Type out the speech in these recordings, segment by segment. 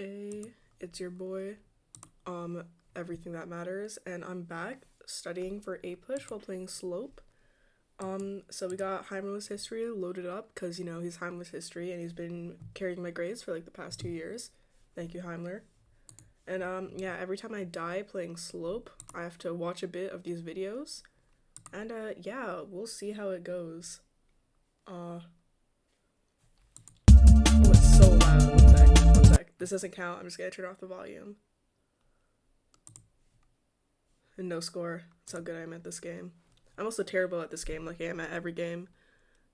Hey, it's your boy, um, Everything That Matters, and I'm back studying for APUSH while playing Slope. Um, so we got Heimler's history loaded up because, you know, he's Heimler's history and he's been carrying my grades for like the past two years. Thank you, Heimler. And, um, yeah, every time I die playing Slope, I have to watch a bit of these videos. And, uh, yeah, we'll see how it goes. Uh, oh, it's so loud. This doesn't count. I'm just gonna turn off the volume. And no score. That's how good I am at this game. I'm also terrible at this game, like I am at every game.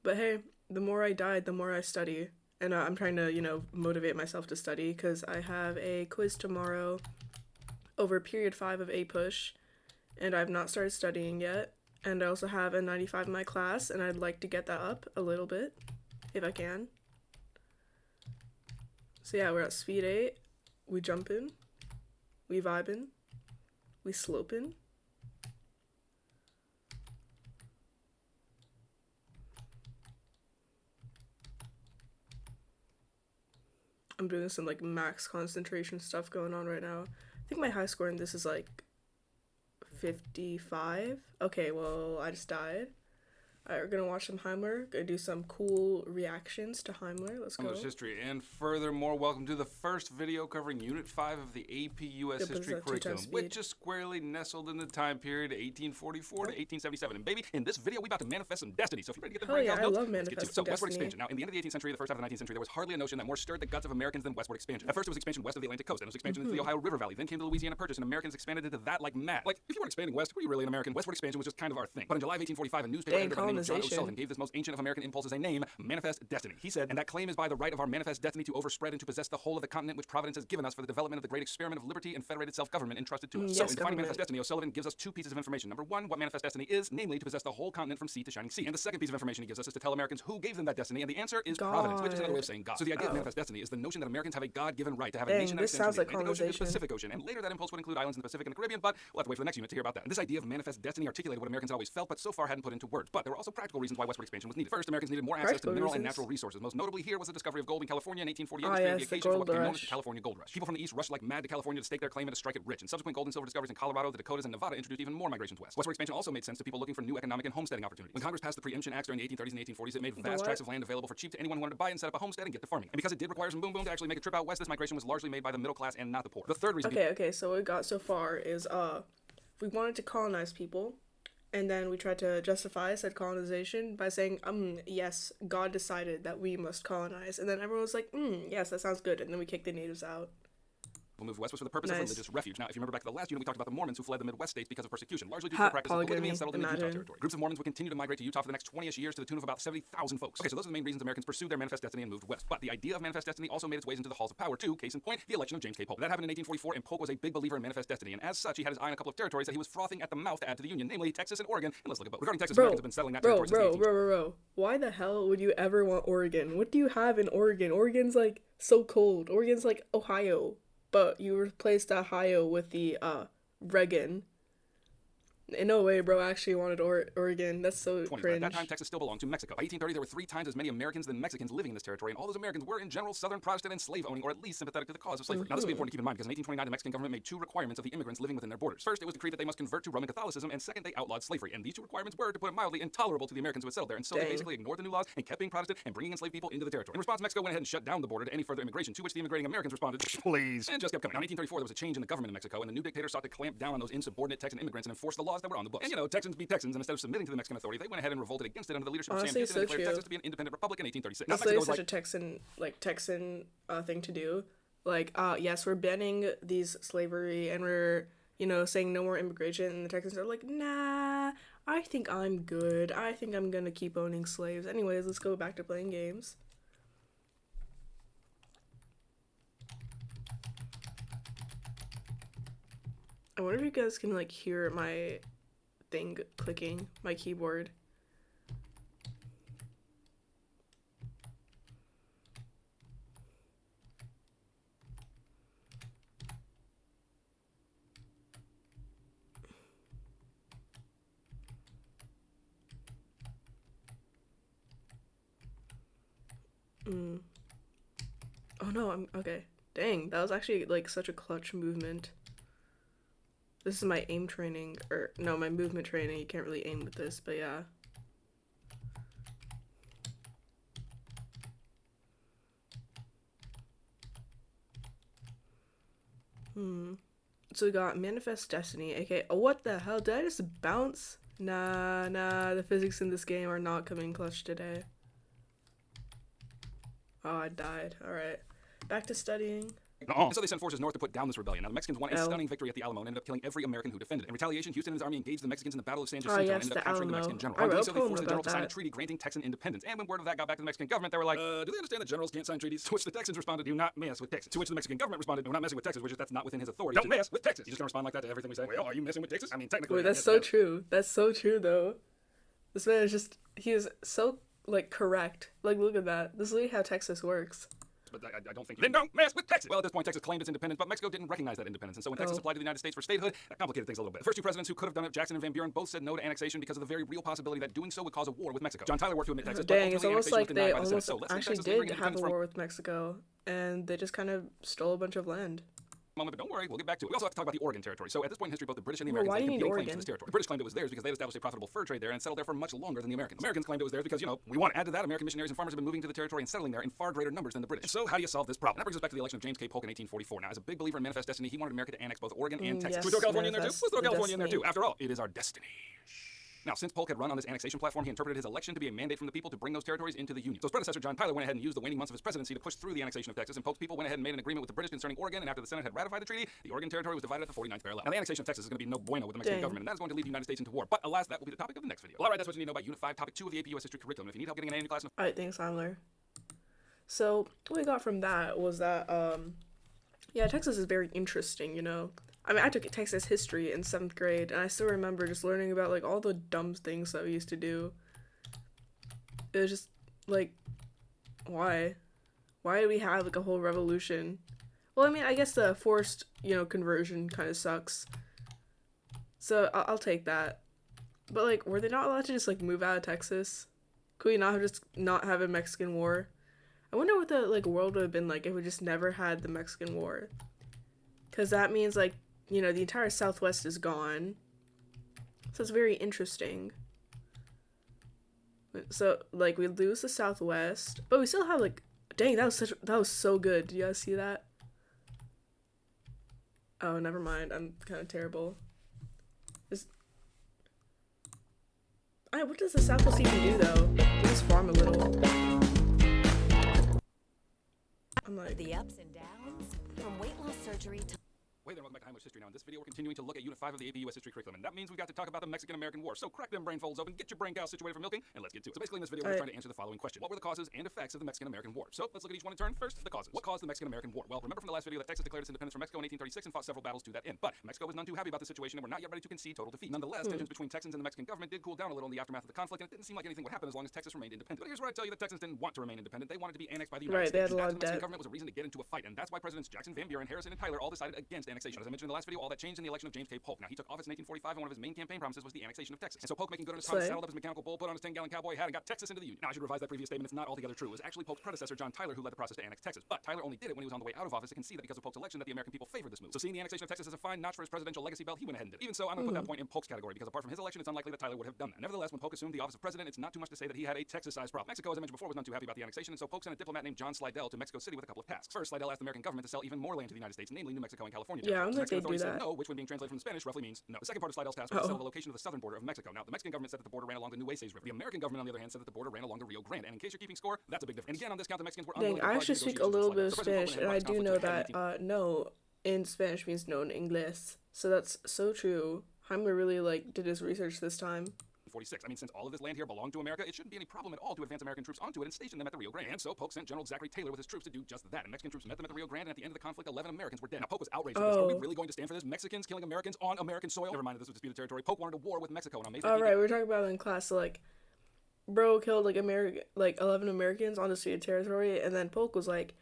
But hey, the more I died, the more I study. And uh, I'm trying to, you know, motivate myself to study because I have a quiz tomorrow over period 5 of APUSH, and I've not started studying yet. And I also have a 95 in my class, and I'd like to get that up a little bit, if I can. So yeah, we're at speed 8. We jumping. We vibing. We sloping. I'm doing some like max concentration stuff going on right now. I think my high score in this is like 55. Okay, well, I just died. Alright, we're gonna watch some Heimler. Gonna do some cool reactions to Heimler. Let's go. English history, and furthermore, welcome to the first video covering Unit 5 of the AP US Yep, History it's at two times curriculum, which is squarely nestled in the time period 1844 to 1877. And baby, in this video, we about to manifest some destiny. So if you're ready to get the breakdown yeah, I love let's get to it. manifesting So westward expansion. Now, in the end of the 18th century, the first half of the 19th century, there was hardly a notion that more stirred the guts of Americans than westward expansion. At first, it was expansion west of the Atlantic coast, and it was expansion into the Mm-hmm. Ohio River Valley. Then came the Louisiana Purchase, and Americans expanded into that like mad. Like, if you weren't expanding west, were you really an American? Westward expansion was just kind of our thing. But in July of 1845, a newspaper Dang, editor by the name of John. O'Sullivan gave this most ancient of American impulses a name, Manifest Destiny. He said, and that claim is by the right of our manifest destiny to overspread and to possess the whole of the continent which Providence has given us for the development of the great experiment of liberty and federated self-government entrusted to us. Mm, so, yes, in defining government. Manifest Destiny, O'Sullivan gives us two pieces of information. Number one, what Manifest Destiny is, namely to possess the whole continent from sea to shining sea. And the second piece of information he gives us is to tell Americans who gave them that destiny, and the answer is Providence, which is another way of saying God. So the idea of Oh. Manifest Destiny is the notion that Americans have a God-given right to have Dang, a nation that extends sounds from the Ocean to the. Pacific Ocean, and later that impulse would include islands in the Pacific and the Caribbean, but we'll have to wait for the next unit to hear about that. And this idea of Manifest Destiny articulated what Americans always felt, but so far hadn't put into words. But there were also practical reasons why westward expansion was needed. First, Americans needed more access to Practical mineral and natural resources. Most notably here was the discovery of gold in California in 1848, Ah, which yes, the occasion for what became known as the. California Gold Rush. People from the east rushed like mad to California to stake their claim and to strike it rich. And subsequent gold and silver discoveries in Colorado, the Dakotas, and Nevada introduced even more migrations west. Westward expansion also made sense to people looking for new economic and homesteading opportunities. When Congress passed the Preemption Acts during the 1830s and 1840s, it made vast what? tracts of land available for cheap to anyone who wanted to buy and set up a homestead and get to farming. And because it did require some boom boom to actually make a trip out west, this migration was largely made by the middle class and not the poor. The third reason Okay, okay, so what we got so far is uh we wanted to colonize people and then we tried to justify said colonization by saying, um, yes, God decided that we must colonize. And then everyone was like, mm, yes, that sounds good. And then we kicked the natives out. People moved westwards for the purpose Nice. of religious refuge. Now, if you remember back to the last unit, we talked about the Mormons who fled the Midwest states because of persecution, largely due to the practice of polygamy polygamy, and settled into Utah territory. Groups of Mormons would continue to migrate to Utah for the next 20ish years to the tune of about 70,000 folks. Okay, so those are the main reasons Americans pursued their manifest destiny and moved west. But the idea of manifest destiny also made its ways into the halls of power too. Case in point, the election of James K. Polk. That happened in 1844, and Polk was a big believer in manifest destiny, and as such, he had his eye on a couple of territories that he was frothing at the mouth to add to the Union, namely Texas and Oregon. And let's look at both. Regarding Texas, Bro, Americans have been settling that bro, territory bro, bro, the 18th. bro, bro. Why the hell would you ever want Oregon? What do you have in Oregon? Oregon's like so cold. Oregon's like Ohio, but you replaced Ohio with the uh Reagan. In no way, bro. I actually wanted or- Oregon. That's so 20s. Cringe. At that time, Texas still belonged to Mexico. By 1830, there were three times as many Americans than Mexicans living in this territory, and all those Americans were, in general, Southern Protestant and slave owning, or at least sympathetic to the cause of slavery. Now, this will be mm-hmm. important to keep in mind because in 1829, the Mexican government made two requirements of the immigrants living within their borders. First, it was decreed that they must convert to Roman Catholicism, and second, they outlawed slavery. And these two requirements were, to put it mildly, intolerable to the Americans who had settled there. And so they basically ignored the new laws and kept being Protestant and bringing enslaved people into the territory. In response, Mexico went ahead and shut down the border to any further immigration, to which the immigrating Americans responded, please, and just kept coming. Now, in 1834, there was a change in the government in Mexico, and the new dictator sought to clamp down on those insubordinate Texan immigrants and enforce the laws that were on the books. And you know, Texans be Texans, and instead of submitting to the Mexican authority, they went ahead and revolted against it under the leadership of Sam Houston and so declared true. Texas to be an independent republic in 1836. Now, That's was such like, a Texan like Texan uh, thing to do. Like, uh, yes, we're banning these slavery and we're you know saying no more immigration, and the Texans are like, nah, I think I'm good. I think I'm gonna keep owning slaves. Anyways, let's go back to playing games. I wonder if you guys can like hear my thing clicking, my keyboard. Mm. Oh no, I'm okay. Dang, that was actually like such a clutch movement. This is my aim training, or no, my movement training. You can't really aim with this, but yeah. Hmm. So we got Manifest Destiny, aka oh, what the hell? Did I just bounce? Nah, nah, the physics in this game are not coming clutch today. Oh, I died. Alright. Back to studying. And so they sent forces north to put down this rebellion. Now the Mexicans won a L. stunning victory at the Alamo and ended up killing every American who defended it. In retaliation, Houston and his army engaged the Mexicans in the Battle of San Oh, Jacinto yes, and ended up the capturing the Mexican general. I On doing wrote so, they forced the general to sign a treaty granting Texan independence. And when word of that got back to the Mexican government, they were like, uh, do they understand that generals can't sign treaties? To which the Texans responded, do not mess with Texas. To which the Mexican government responded, we're not messing with Texas, which is that's not within his authority. Don't mess with Texas. You just gonna respond like that to everything we say? Well, are you messing with Texas? I mean, technically. Wait, that's so yes. true. That's so true, though. This man is just, he is so, like, correct. Like, look at that. This is literally how Texas works. But I, I don't think. Then don't mess with Texas. Well, at this point, Texas claimed its independence, but Mexico didn't recognize that independence. And so when Texas Oh. applied to the United States for statehood, that complicated things a little bit. The first two presidents who could have done it, Jackson and Van Buren, both said no to annexation because of the very real possibility that doing so would cause a war with Mexico. John Tyler worked to admit Texas, but Dang, it's almost like they the almost So actually Texas and bring did have a war with Mexico, and they just kind of stole a bunch of land. Moment, but don't worry, we'll get back to it. We also have to talk about the Oregon Territory. So at this point in history, both the British and the Well, Americans do you competing claims to this territory. The British claimed it was theirs because they had established a profitable fur trade there and settled there for much longer than the Americans. Americans claimed it was theirs because, you know, we want to add to that. American missionaries and farmers have been moving to the territory and settling there in far greater numbers than the British. So how do you solve this problem? That brings us back to the election of James K. Polk in 1844. Now, as a big believer in manifest destiny, he wanted America to annex both Oregon and Mm, Texas. yes, Should we throw California in there too? Let's throw California in there destiny. too. After all, it is our destiny. Now, since Polk had run on this annexation platform, he interpreted his election to be a mandate from the people to bring those territories into the Union. So his predecessor, John Tyler, went ahead and used the waning months of his presidency to push through the annexation of Texas, and Polk's people went ahead and made an agreement with the British concerning Oregon, and after the Senate had ratified the treaty, the Oregon territory was divided at the 49th parallel. Now, the annexation of Texas is going to be no bueno with the Mexican Dang. government, and that is going to lead the United States into war. But alas, that will be the topic of the next video. Well, all right, that's what you need to know about Unit 5, Topic 2 of the AP US History curriculum. If you need help getting an A in your class, Alright, thanks, Heimler. So, what we got from that was that, um, yeah, Texas is very interesting, you know? I mean, I took Texas history in seventh grade, and I still remember just learning about, like, all the dumb things that we used to do. It was just, like, why? Why did we have, like, a whole revolution? Well, I mean, I guess the forced, you know, conversion kind of sucks. So, I'll, I'll take that. But, like, were they not allowed to just, like, move out of Texas? Could we not have just not have a Mexican war? I wonder what the like world would have been like if we just never had the Mexican war. Cause that means like, you know, the entire Southwest is gone. So it's very interesting. So like we lose the Southwest, but we still have like dang, that was such that was so good. Did you guys see that? Oh, never mind. I'm kind of terrible. Is I what does the Southwest even do though? They just farm a little. I'm like, The ups and downs from weight loss surgery to Hey there, welcome back to Heimler's History. Now, in this video, we're continuing to look at Unit 5 of the AP US History curriculum, and that means we've got to talk about the Mexican-American War. So crack them brain folds open, get your brain cows situated for milking, and let's get to it. So basically, in this video, we're Alright. trying to answer the following question. What were the causes and effects of the Mexican-American War? So let's look at each one in turn. First, the causes. What caused the Mexican-American War? Well, remember from the last video that Texas declared its independence from Mexico in 1836 and fought several battles to that end. But Mexico was none too happy about the situation and were not yet ready to concede total defeat. Nonetheless, hmm. tensions between Texans and the Mexican government did cool down a little in the aftermath of the conflict, and it didn't seem like anything would happen as long as Texas remained independent. But here's where I tell you that Texans didn't want to remain independent. They wanted to be annexed by the United Right, they States. had a lot of the Mexican debt. government was a reason to get into a fight, and that's why Presidents Jackson, Van Buren, Harrison, and Tyler all decided against annexation. As I mentioned in the last video, all that changed in the election of James K. Polk. Now, he took office in 1845, and one of his main campaign promises was the annexation of Texas. And so Polk, making good on his promise, saddled up his mechanical bull, put on his 10-gallon cowboy hat, and got Texas into the Union. Now, I should revise that previous statement. It's not altogether true. It was actually Polk's predecessor, John Tyler, who led the process to annex Texas. But Tyler only did it when he was on the way out of office to concede that because of Polk's election that the American people favored this move. So seeing the annexation of Texas as a fine notch for his presidential legacy belt, he went ahead and did it. Even so, I'm going to put that mm-hmm. point in Polk's category because apart from his election, it's unlikely that Tyler would have done that. Nevertheless, when Polk assumed the office of president, it's not too much to say that he had a Texas-sized problem. Mexico, as I mentioned before, was none too happy about the annexation, and so Polk sent a diplomat named John Slidell to Mexico City with a couple of tasks. First, Slidell asked the American government to sell even more land to the United States, namely New Mexico and California. Yeah, I territories. don't The think Mexican they'd do that. no, which when being translated from Spanish roughly means no. The second part of Slidell's task was to Uh-oh. the location of the southern border of Mexico. Now, the Mexican government said that the border ran along the Nueces River. The American government, on the other hand, said that the border ran along the Rio Grande. And in case you're keeping score, that's a big difference. And again, on this count, the Mexicans were Dang, I actually speak a little bit of Slidell. So President Spanish, and I do know and brought this that uh, no in Spanish means no in English. So that's so true. Heimler really like did his research this time. 1846. I mean, since all of this land here belonged to America, it shouldn't be any problem at all to advance American troops onto it and station them at the Rio Grande. And so Polk sent General Zachary Taylor with his troops to do just that. And Mexican troops met them at the Rio Grande, and at the end of the conflict, 11 Americans were dead. Now, Polk was outraged this. Are we Oh. really going to stand for this? Mexicans killing Americans on American soil? Never mind that this was disputed territory. Polk wanted a war with Mexico, and on May 15th, All right, we're talking about in class. So like, bro killed like American, like eleven Americans on disputed territory, and then Polk was like,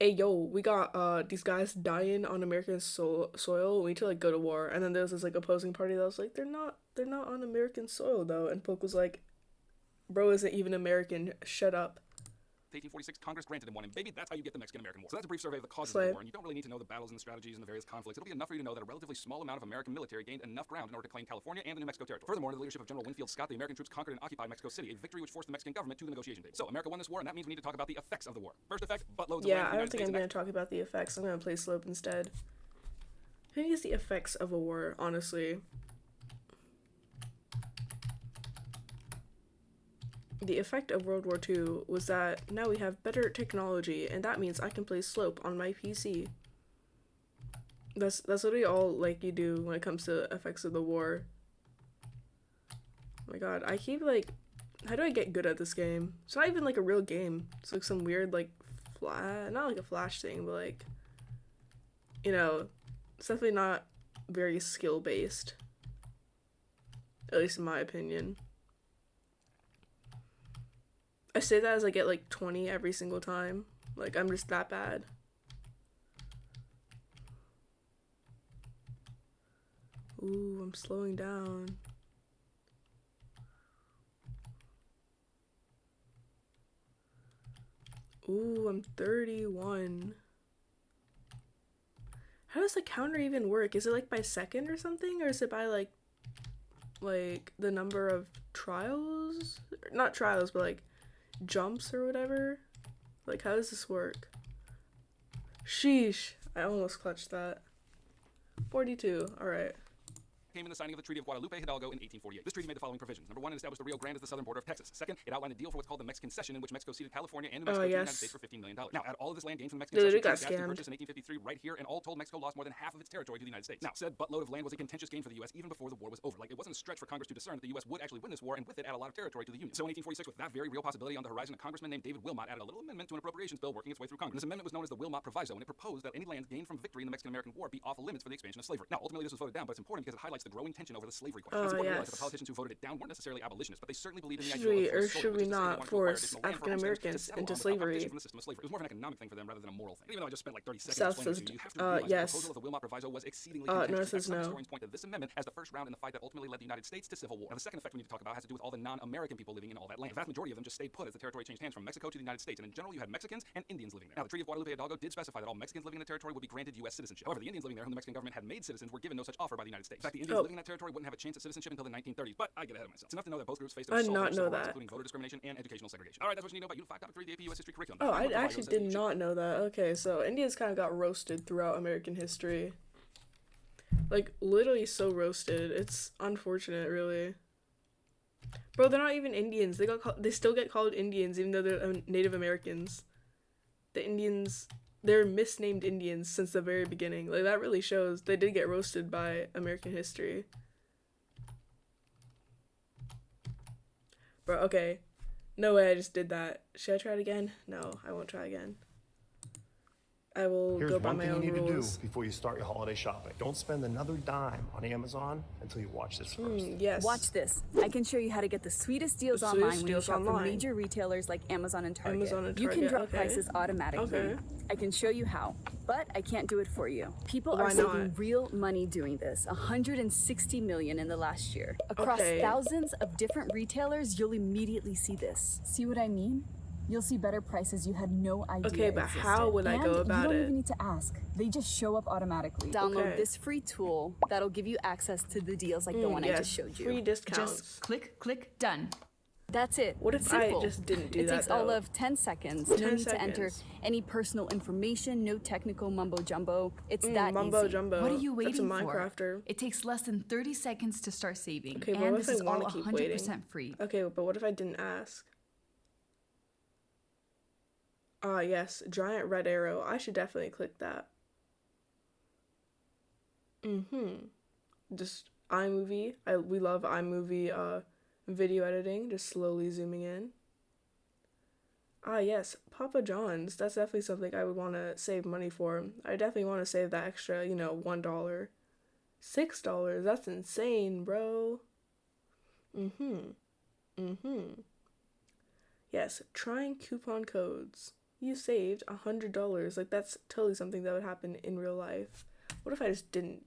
"Hey, yo, we got uh these guys dying on American so- soil. We need to like go to war." And then there was this like opposing party that was like, "They're not, they're not on American soil though." And Polk was like, "Bro isn't even American. Shut up." 1846, Congress granted him one, and baby, that's how you get the Mexican-American War. So that's a brief survey of the causes of the war, and you don't really need to know the battles and the strategies and the various conflicts. It'll be enough for you to know that a relatively small amount of American military gained enough ground in order to claim California and the New Mexico territory. Furthermore, under the leadership of General Winfield Scott, the American troops conquered and occupied Mexico City, a victory which forced the Mexican government to the negotiation table. So America won this war, and that means we need to talk about the effects of the war. First effect, buttloads of land Yeah, I don't think I'm gonna talk about the effects. I'm gonna play slope instead. Who needs the effects of a war, honestly? The effect of World War II was that now we have better technology, and that means I can play slope on my PC. That's that's literally all like you do when it comes to effects of the war. Oh my god, I keep like how do I get good at this game? It's not even like a real game. It's like some weird like flash, not like a flash thing, but like you know, it's definitely not very skill based. At least in my opinion. I say that as I get like 20 every single time. Like I'm just that bad. Ooh, I'm slowing down. Ooh, I'm 31. How does the counter even work? Is it like by second or something? Or is it by like like the number of trials? Not trials, but like jumps or whatever? Like how does this work? Sheesh. I almost clutched that. 42. Alright. Came in the signing of the Treaty of Guadalupe Hidalgo in 1848. This treaty made the following provisions. Number one, it established the Rio Grande as the southern border of Texas. Second, it outlined a deal for what's called the Mexican Cession, in which Mexico ceded California and New Oh, Mexico to the yes. United States for $15 million. Now, at all of this land gained from the Mexican Dude, Cession it to got the purchase in 1853 right here, and all told, Mexico lost more than half of its territory to the United States. Now, said buttload of land was a contentious gain for the U.S. even before the war was over. Like, it wasn't a stretch for Congress to discern that the U.S. would actually win this war, and with it, add a lot of territory to the Union. So in 1846, with that very real possibility on the horizon, a congressman named David Wilmot added a little amendment to an appropriations bill working its way through Congress. This amendment was known as the Wilmot Proviso, and it proposed that any land gained from victory in the Mexican-American War be off limits for the expansion of slavery. Now, ultimately, this was voted down, but it's important because it highlights the growing tension over the slavery question. Oh, it's important to realize that yes. the politicians who voted it down weren't necessarily abolitionists, but they certainly believed in the Should ideal we- of or should we is to not to force additional land for African Americans into on without competition slavery? from the system of slavery. It was more of an economic thing for them rather than a moral thing. Even though I just spent like 30 seconds South explaining to you, you have to uh, realize yes. the proposal of the Wilmot Proviso was exceedingly Uh, contentious. no, it In fact, says no. historians point to this amendment as the first round in the fight that ultimately led the United States to civil war. Now, the second effect we need to talk about has to do with all the non-American people living in all that land. The vast majority of them just stayed put as the territory changed hands from Mexico to the United States, and in general, you had Mexicans and Indians living there. Now, the Treaty of Guadalupe Hidalgo did specify that all Mexicans living in the territory would be granted U.S. citizenship. However, the Indians living there, whom the Mexican government had made citizens, were given no such offer by the United States. In fact, the Indians Oh. living in that territory wouldn't have a chance at citizenship until the 1930s. But I get ahead of myself. It's enough to know that both groups faced I did assault not know that. including voter discrimination and educational segregation. All right, that's what you need to know about Unit 5.3, the AP U.S. History curriculum. Oh, I actually says that you did not know that. Okay, so Indians kind of got roasted throughout American history. Like literally so roasted. It's unfortunate, really. Bro, they're not even Indians. They got call- they still get called Indians even though they're um, Native Americans. The Indians, they're misnamed Indians since the very beginning. Like that really shows they did get roasted by American history. Bro, okay. No way I just did that. Should I try it again? No, I won't try again. I will Here's go by one thing you need rules. to do before you start your holiday shopping. Don't spend another dime on Amazon until you watch this first. Mm, yes. Watch this. I can show you how to get the sweetest deals The online sweetest when you deals shop from major retailers like Amazon and Target. Amazon and Target. You can drop okay. prices automatically. Okay. I can show you how, but I can't do it for you. People Why are saving not? real money doing this. 160 million in the last year. Across Okay. thousands of different retailers, you'll immediately see this. See what I mean? You'll see better prices you had no idea. Okay, but how would I And go about You don't it? even need to ask. They just show up automatically. Download Okay. this free tool that'll give you access to the deals like the Mm, one I just showed you. Free discounts. Just click, click, done. That's it. What if Simple. I Simple. just didn't do it that, takes all of 10 seconds. 10 no need to enter any personal information, no technical mumbo jumbo. It's Mm, that mumbo easy. jumbo. What are you That's a waiting for? Minecrafter. It takes less than 30 seconds to start saving. Okay, but and what this if I is all wanna keep 100% waiting? free. Okay, but what if I didn't ask? Ah, yes, giant red arrow. I should definitely click that. Mm-hmm. Just iMovie. I we love iMovie uh video editing, just slowly zooming in. Ah, yes, Papa John's. That's definitely something I would want to save money for. I definitely want to save that extra, you know, $1. $6. That's insane, bro. Mm-hmm. Mm-hmm. Yes, trying coupon codes. You saved a hundred dollars. Like that's totally something that would happen in real life. What if I just didn't?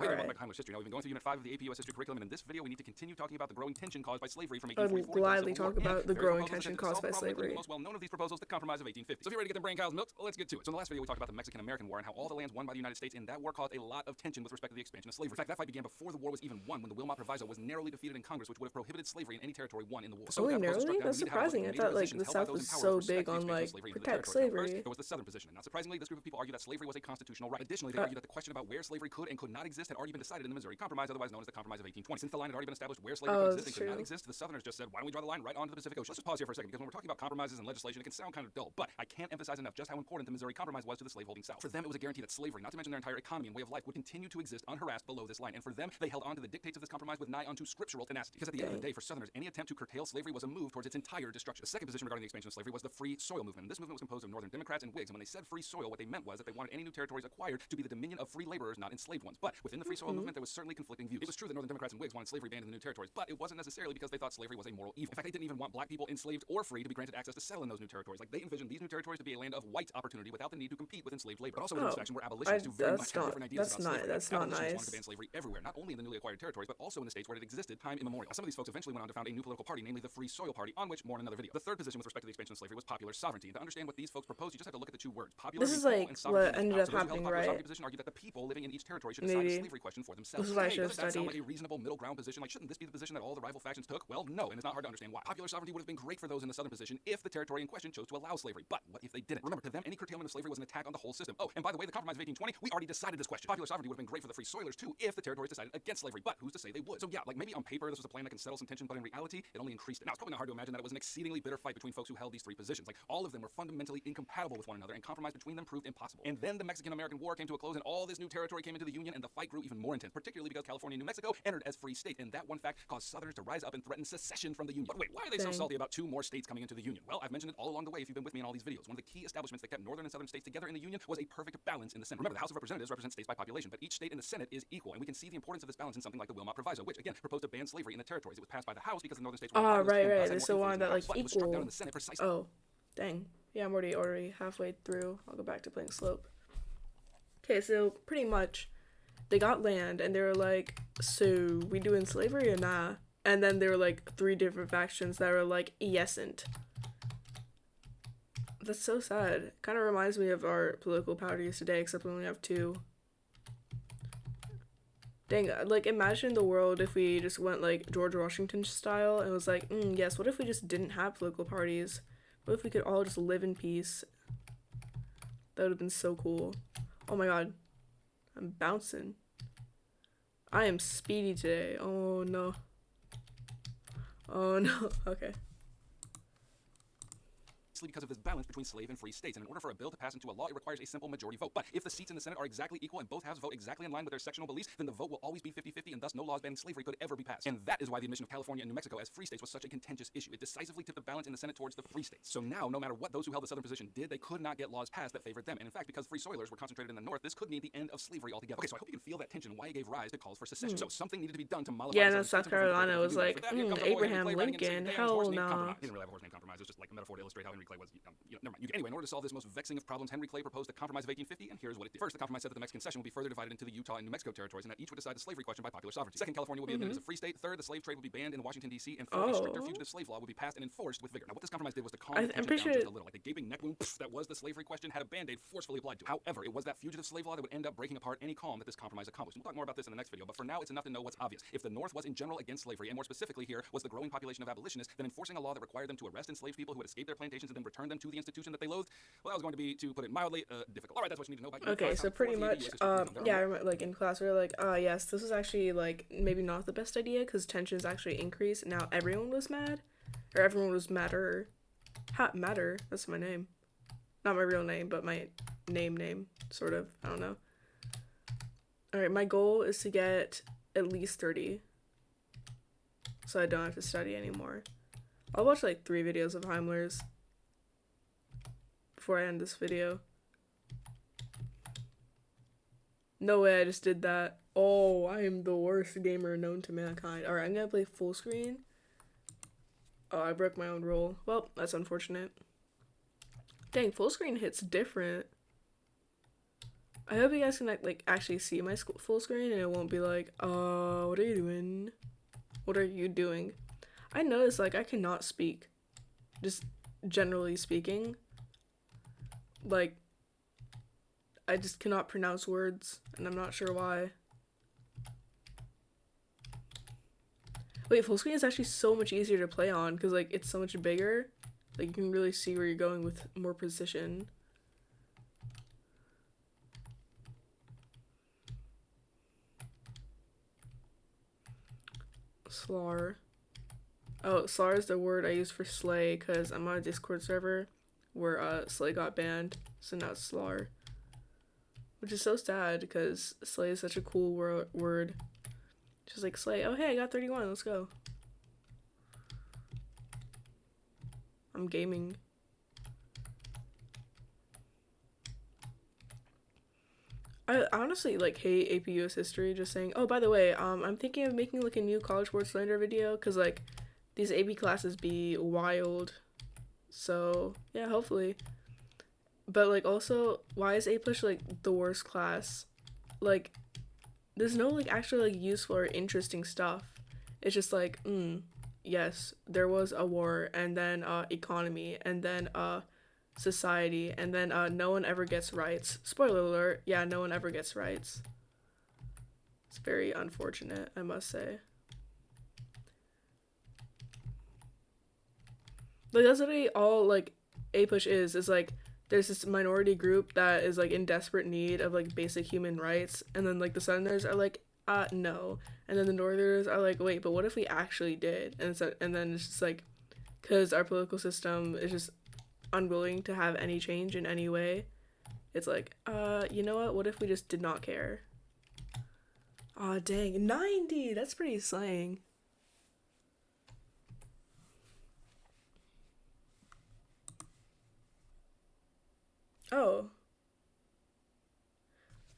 Hey, Alright. welcome back to Heimler's history. Now we've been going through Unit 5 of the AP US History curriculum, and in this video we need to continue talking about the growing tension caused by slavery from I would 1844 until gladly Civil War, talk about the growing tension caused by the problem, including slavery. The most well-known of these proposals, the Compromise of 1850. So if you're ready to get the brain cows milked, let's get to it. So in the last video we talked about the Mexican-American War and how all the lands won by the United States in that war caused a lot of tension with respect to the expansion of slavery. In fact, that fight began before the war was even won, when the Wilmot Proviso was narrowly defeated in Congress, which would have prohibited slavery in any territory won in the war. So Only narrowly? That's we need to have a look surprising. I thought, like, the South was so big on, like, protect slavery. First, there was the Southern position. Not surprisingly, this group of people argued that slavery was a constitutional right. Additionally, they Uh, argued that the question about where slavery could and could not exist had already been decided in the Missouri Compromise, otherwise known as the Compromise of 1820. Since the line had already been established where slavery Oh, that's could not exist, the Southerners just said, why don't we draw the line right onto the Pacific Ocean? Let's just pause here for a second, because when we're talking about compromises and legislation, it can sound kind of dull, but I can't emphasize enough just how important the Missouri Compromise was to the slaveholding South. For them, it was a guarantee that slavery, not to mention their entire economy and way of life, would continue to exist unharassed below this line. And for them, they held on to the dictates of this compromise with nigh unto scriptural tenacity. Because at the end of the day, for Southerners, any attempt to curtail slavery was a move towards its entire destruction. The second position regarding the expansion of slavery was the free soil movement. This movement was composed of Northern Democrats and Whigs. And when they said free soil, what they meant was that they wanted any new territories acquired to be the dominion of free laborers, not enslaved ones. But within the free soil movement, mm-hmm. there was certainly conflicting views. It was true that Northern Democrats and Whigs wanted slavery banned in the new territories, but it wasn't necessarily because they thought slavery was a moral evil. In fact, they didn't even want black people enslaved or free to be granted access to settle in those new territories. Like they envisioned these new territories to be a land of white opportunity without the need to compete with enslaved labor. But also Oh, faction were abolitionists I- who very much not- different ideas that's about not- slavery. that's not Abolitionists wanted nice. to ban slavery everywhere, not only in the newly acquired territories, but also in the states where it existed time immemorial. Some of these folks eventually went on to found a new political party, namely the Free Soil Party, on which more in another video. The third position with respect to the expansion of slavery was popular sovereignty. And to understand what these folks proposed, you just have to look at the two words. Popular This is like and sovereignty what ended up So happening, the popular sovereignty right? position argued that the people living in each territory should decide. Question for themselves. This is what I Hey, should have doesn't that sound like a reasonable middle ground position? Like, shouldn't this be the position that all the rival factions took? Well, no, and it's not hard to understand why. Popular sovereignty would have been great for those in the southern position if the territory in question chose to allow slavery. But what if they didn't? Remember, to them, any curtailment of slavery was an attack on the whole system. Oh, and by the way, the Compromise of 1820, we already decided this question. Popular sovereignty would have been great for the free soilers too if the territories decided against slavery. But who's to say they would? So yeah, like maybe on paper this was a plan that can settle some tension, but in reality, it only increased it. Now it's probably not hard to imagine that it was an exceedingly bitter fight between folks who held these three positions. Like all of them were fundamentally incompatible with one another, and compromise between them proved impossible. And then the Mexican-American War came to a close, and all this new territory came into the Union, and the fight grew even more intense, particularly because California and New Mexico entered as free states, and that one fact caused Southerners to rise up and threaten secession from the Union. But wait, why are they so salty about two more states coming into the Union? Well, I've mentioned it all along the way if you've been with me in all these videos. One of the key establishments that kept northern and southern states together in the Union was a perfect balance in the Senate. Remember, the House of Representatives represents states by population, but each state in the Senate is equal, and we can see the importance of this balance in something like the Wilmot Proviso, which again proposed to ban slavery in the territories. It was passed by the House because the northern states were Ah, populous right, right. had They more still influence wanted in the that, like, House, was struck down equal. in the Senate precisely Oh, dang. Yeah, I'm already already halfway through. I'll go back to playing slope. Okay, so pretty much, they got land and they were like, "So we doing slavery or nah?" And then there were like three different factions that were like, "Yesn't." That's so sad. Kind of reminds me of our political parties today, except we only have two. Dang, like imagine the world if we just went like George Washington style and was like, mm, yes, what if we just didn't have political parties? What if we could all just live in peace? That would have been so cool. Oh my god. I'm bouncing. I am speedy today. Oh no. Oh no. Okay. Because of this balance between slave and free states. And in order for a bill to pass into a law, it requires a simple majority vote. But if the seats in the Senate are exactly equal and both halves vote exactly in line with their sectional beliefs, then the vote will always be 50-50 and thus no laws banning slavery could ever be passed. And that is why the admission of California and New Mexico as free states was such a contentious issue. It decisively tipped the balance in the Senate towards the free states. So now, no matter what those who held the southern position did, they could not get laws passed that favored them. And in fact, because free soilers were concentrated in the north, this could mean the end of slavery altogether. Okay, so I hope you can feel that tension why it gave rise to calls for secession. So something needed to be done to mollify Yeah, no, South system before the Carolina was like, mm, comes our boy Henry Abraham Clay writing in saying, Lincoln, hell nah." He didn't really have a horse named compromise. It was just like a metaphor to illustrate how Henry Clay was. Um, you know, never mind. Anyway, in order to solve this most vexing of problems, Henry Clay proposed the Compromise of 1850, and here's what it did. First, the compromise said that the Mexican cession would be further divided into the Utah and New Mexico territories, and that each would decide the slavery question by popular sovereignty. Second, California would be admitted as a free state. Third, the slave trade would be banned in Washington D.C. And fourth, a stricter Oh. fugitive slave law would be passed and enforced with vigor. Now, what this compromise did was to calm I- the tension down sure- just a little, like the gaping neck wound pff, that was the slavery question had a band-aid forcefully applied to it. However, it was that fugitive slave law that would end up breaking apart any calm that this compromise accomplished. We'll talk more about this in the next video, but for now, it's enough to know what's obvious. If the North was in general against slavery, and more specifically here was the growing population of abolitionists, then enforcing a law that required them to arrest enslaved people who had escaped their plantations and then return them to the institution that they loathed, well, that was going to be, to put it mildly, uh, difficult. All right, that's what you need to know about. Okay, so pretty four of the much, um, yeah, I remember, like in class we were like, ah, yes, this was actually like maybe not the best idea because tensions actually increased. Now everyone was mad, or everyone was madder. Ha, matter. That's my name, not my real name, but my name name sort of. I don't know. All right, my goal is to get at least thirty, so I don't have to study anymore. I'll watch like three videos of Heimler's before I end this video. No way, I just did that. Oh, I am the worst gamer known to mankind. Alright, I'm gonna play full screen. Oh, I broke my own rule. Well, that's unfortunate. Dang, full screen hits different. I hope you guys can like, actually see my full screen and it won't be like, uh, what are you doing? What are you doing? I noticed like I cannot speak. Just generally speaking. Like I just cannot pronounce words and I'm not sure why. Wait, full screen is actually so much easier to play on because like it's so much bigger. Like you can really see where you're going with more precision. Slar. Oh, Slar is the word I use for Slay because I'm on a Discord server where uh, Slay got banned, so now it's Slar. Which is so sad because Slay is such a cool wor- word. Just like Slay, oh hey, I got 31, let's go. I'm gaming. I honestly like hate AP US history just saying, oh by the way, um I'm thinking of making like a new college sports slander video because like these AP classes be wild. So yeah, hopefully. But like also, why is APUSH like the worst class? Like there's no like actually like useful or interesting stuff. It's just like, mm, yes, there was a war and then uh economy and then uh society and then uh no one ever gets rights. Spoiler alert, yeah, no one ever gets rights. It's very unfortunate, I must say. Like that's literally all like APUSH is, is like there's this minority group that is like in desperate need of like basic human rights and then like the southerners are like uh no. And then the northerners are like wait but what if we actually did? And so and then it's just like because our political system is just unwilling to have any change in any way it's like uh you know what? What if we just did not care? Aw dang. 90 that's pretty slang oh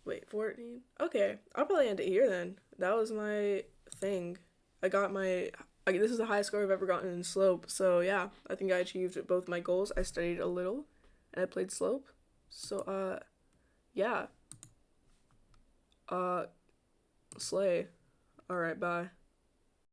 Wait, 14? Okay, I'll probably end it here then. That was my thing. I got my. I, this is the highest score I've ever gotten in slope. So yeah, I think I achieved both my goals. I studied a little, and I played slope. So uh, yeah. Uh, slay. All right, bye.